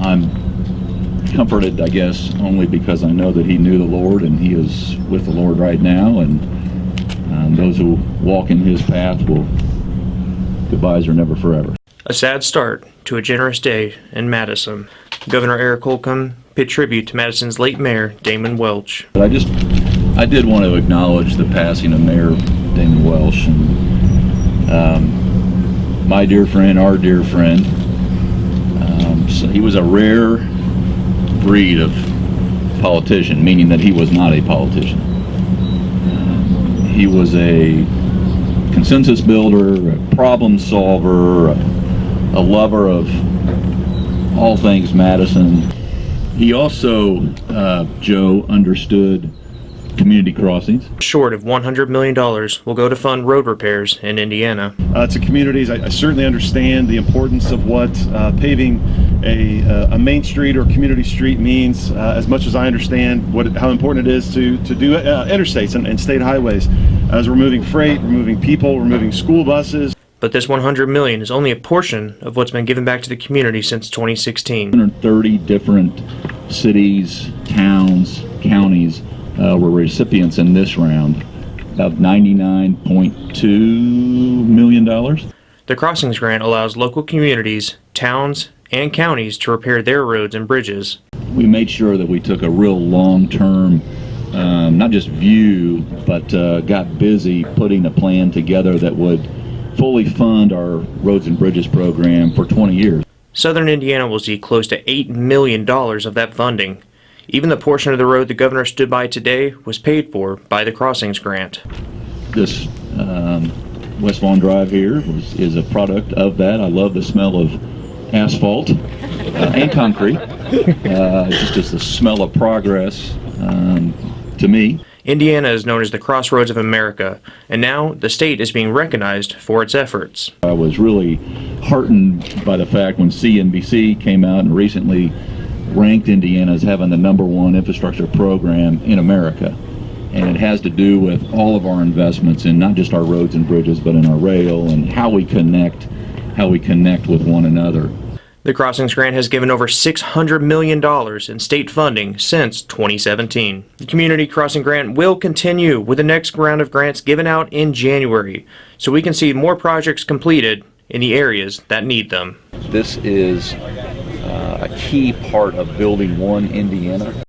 I'm comforted, I guess, only because I know that he knew the Lord and he is with the Lord right now. And um, those who walk in his path will, goodbyes are never forever. A sad start to a generous day in Madison. Governor Eric Holcomb paid tribute to Madison's late mayor, Damon Welch. But I just, I did want to acknowledge the passing of Mayor Damon Welch. and um, my dear friend, our dear friend. He was a rare breed of politician, meaning that he was not a politician. Um, he was a consensus builder, a problem solver, a, a lover of all things Madison. He also, uh, Joe, understood community crossings. Short of $100 million will go to fund road repairs in Indiana. uh, to communities. I, I certainly understand the importance of what uh, paving a, uh, a main street or community street means, uh, as much as I understand what how important it is to to do uh, interstates and, and state highways. As we're moving freight, we're moving people, we're moving school buses. But this 100 million is only a portion of what's been given back to the community since 2016. 130 different cities, towns, counties uh, were recipients in this round of $99.2 million. The Crossings Grant allows local communities, towns, and counties to repair their roads and bridges. We made sure that we took a real long-term, um, not just view, but uh, got busy putting a plan together that would fully fund our roads and bridges program for 20 years. Southern Indiana will see close to $8 million of that funding. Even the portion of the road the governor stood by today was paid for by the Crossings Grant. This um, West Vaughn Drive here was, is a product of that. I love the smell of asphalt uh, and concrete. Uh, just, as the smell of progress um, to me. Indiana is known as the crossroads of America, and now the state is being recognized for its efforts. I was really heartened by the fact when CNBC came out and recently ranked Indiana as having the number one infrastructure program in America. And it has to do with all of our investments in not just our roads and bridges, but in our rail and how we connect, how we connect with one another. The Crossings Grant has given over $600 million in state funding since 2017. The Community Crossing Grant will continue with the next round of grants given out in January, so we can see more projects completed in the areas that need them. This is uh, a key part of building one Indiana.